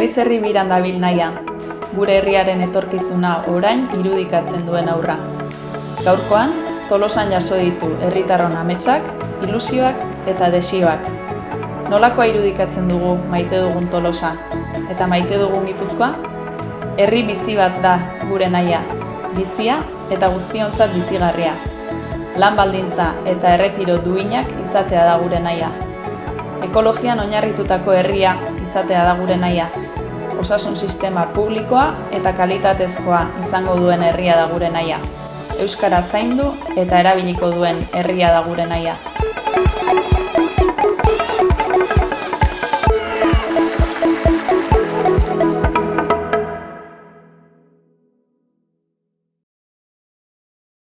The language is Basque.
Herriz herri biran dabil naia, gure herriaren etorkizuna orain irudikatzen duen aurra. Gaurkoan, Tolosan jaso ditu herritarron ametsak, ilusioak eta desioak. Nolakoa irudikatzen dugu maite dugun Tolosa eta maite dugun Gipuzkoa? Herri bizi bat da gure naia, bizia eta guztiontzat bizigarria. Lan baldintza eta erretiro duinak izatea da gure naia. Ekologian oinarritutako herria izatea da gure naia. Osasun sistema publikoa eta kalitatezkoa izango duen herria da gure naia. Euskara zaindu eta erabiliko duen herria da gure naia.